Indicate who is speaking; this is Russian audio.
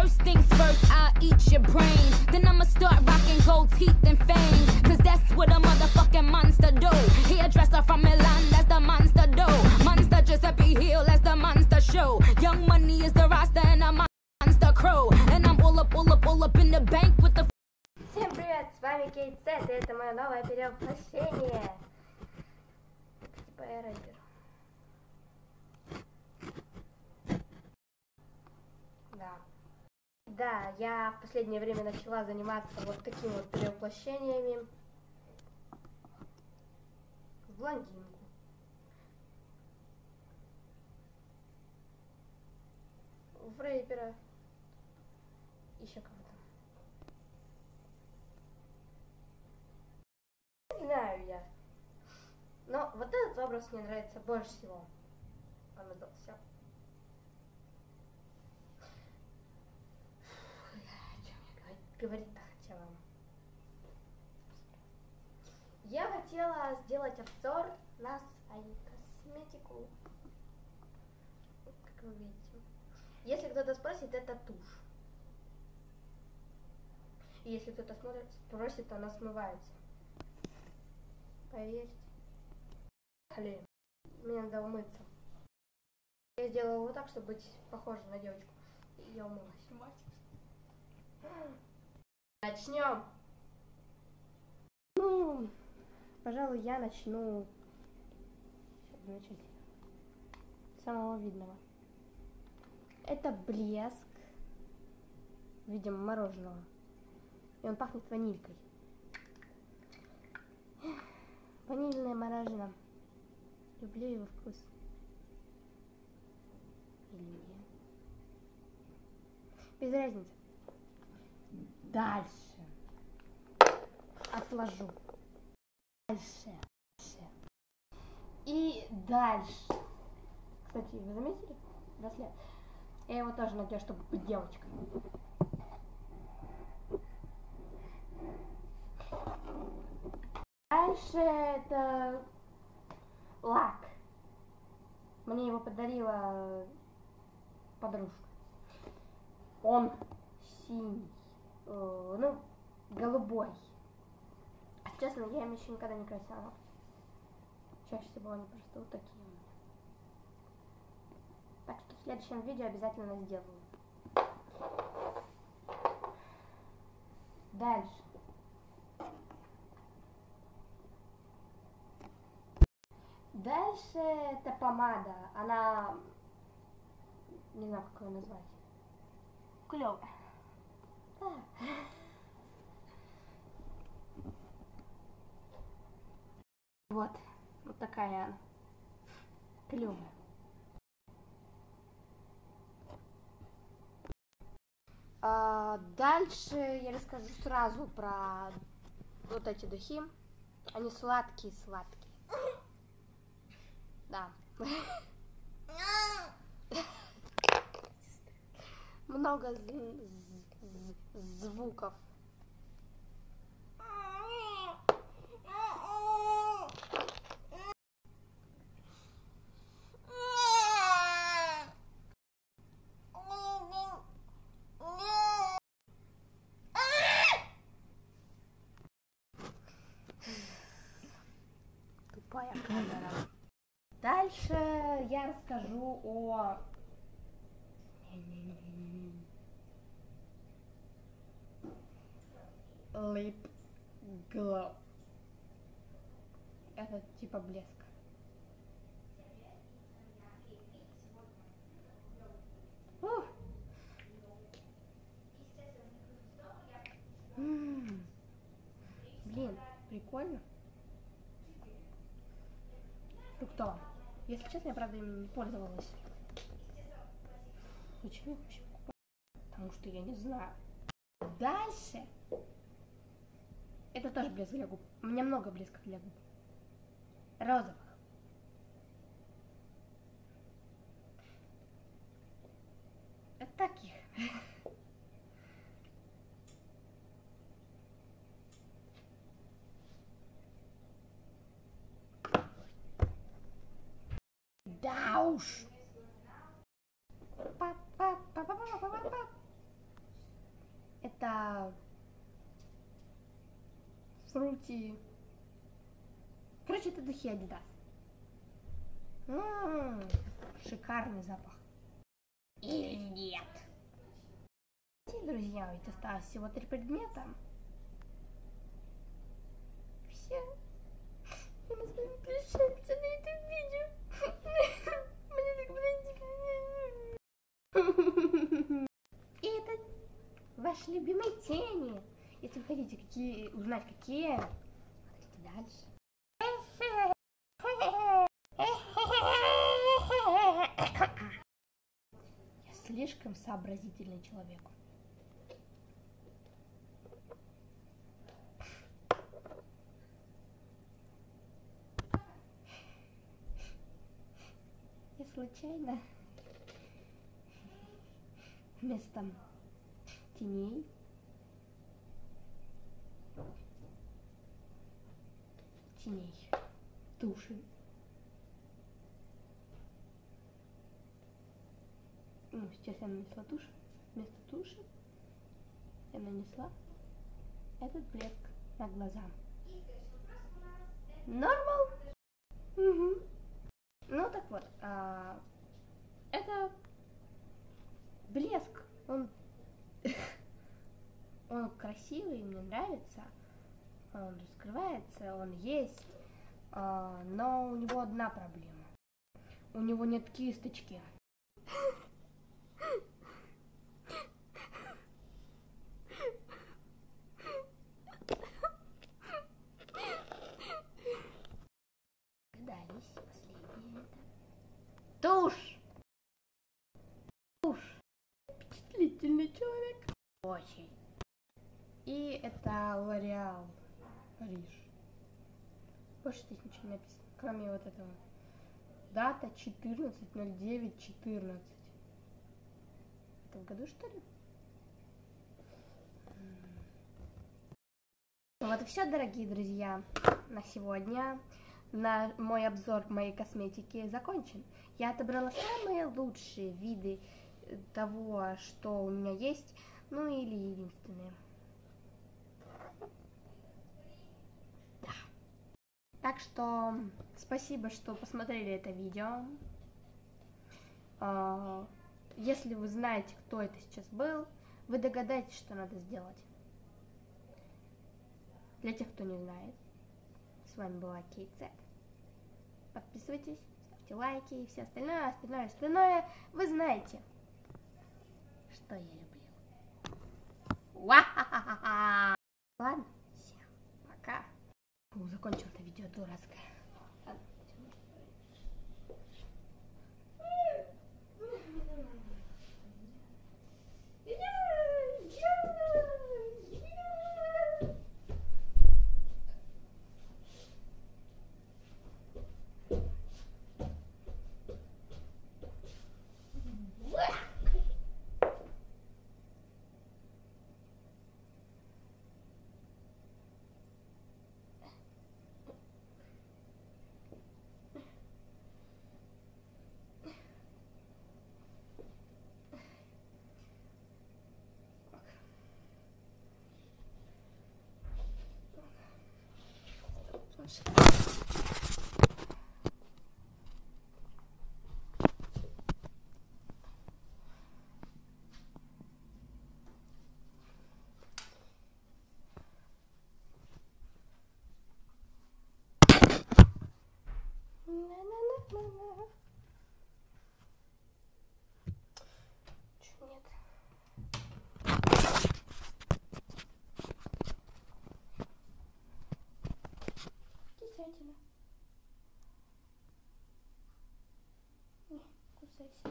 Speaker 1: First things first, I'll eat your brains. Then I'ma start rocking gold teeth and fangs. Cause that's what a motherfucking monster do. Hairdresser from Milan, that's the monster do. Monster Giuseppe Hill, that's the monster show. Young money is the roster and I'm a monster crow. And I'm all up, all up, all up in the bank with the
Speaker 2: Всем привет, с вами Кейт Сет, и это мое новое перевоплощение. Типа я рейдер. Да, я в последнее время начала заниматься вот такими вот перевоплощениями. В блондинку. В рэпера. Еще кого-то. Не знаю я. Но вот этот образ мне нравится больше всего. Он удался. О чем я говорить- говорить-то хотела? Я хотела сделать обзор на свою косметику. Как вы видите. Если кто-то спросит, это тушь. И если кто-то смотрит, спросит, она смывается. Поверьте. Блин, мне надо умыться. Я сделала вот так, чтобы быть похожей на девочку. И я умылась. Начнем. Ну, пожалуй, я начну самого видного. Это блеск в виде мороженого. И он пахнет ванилькой. Ванильное мороженое. Люблю его вкус. Или нет? Без разницы. Дальше. Отложу. Дальше. Дальше. И дальше. Кстати, вы заметили? Браслет. Я его тоже надену, чтобы быть девочкой. Дальше это лак. Мне его подарила подружка. Он синий, ну, голубой. Честно, я им еще никогда не красила. Чаще всего они просто вот такие. Так что в следующем видео обязательно сделаю. Дальше. Дальше это помада. Она... Не знаю, как ее назвать.
Speaker 1: Клёво.
Speaker 2: Вот. Вот такая она. Клевая. А, дальше я расскажу сразу про вот эти духи. Они сладкие-сладкие. Да. Много звуков. Дальше я расскажу о... Lip Glow. Это типа блеск. М. Блин, прикольно. Фруктово. Если честно, я правда им не пользовалась. Почему я вообще покупаю? Потому что я не знаю. Дальше. Это тоже блеск для губ. У меня много блесков для губ. Розовых. Это таких. Да уж. Па-па-па-па-па-па-па. Это фрути. Короче, это духи Adidas. М-м, шикарный запах. Или нет? Друзья, ведь осталось всего три предмета. Все. И мы с вами прощаемся на этом видео. Мне так было И это ваши любимые тени. Если вы хотите какие, узнать, какие, смотрите дальше. Я слишком сообразительный человек. Я случайно теней теней туши. Ну, сейчас я нанесла тушь. Вместо туши я нанесла этот блеск на глаза. Нормал. Угу. ну так вот а, это блеск. Он он красивый мне нравится. Он раскрывается он есть но у него одна проблема у него нет кисточки Тушь! Тушь! Впечатлительный человек. Очень. И это Лореал Париж. Больше здесь ничего не написано, кроме вот этого. Дата 14.09.14. Это в году, что ли? Вот и все, дорогие друзья, на сегодня на мой обзор моей косметики закончен. Я отобрала самые лучшие виды того, что у меня есть, ну или единственные. Так что спасибо, что посмотрели это видео. А, если вы знаете, кто это сейчас был, вы догадаетесь, что надо сделать. Для тех, кто не знает, с вами была Кейт Зет. Подписывайтесь, ставьте лайки и все остальное, остальное, остальное. Вы знаете, что я люблю. Ладно. Закончил это видео дурацкое. conversation.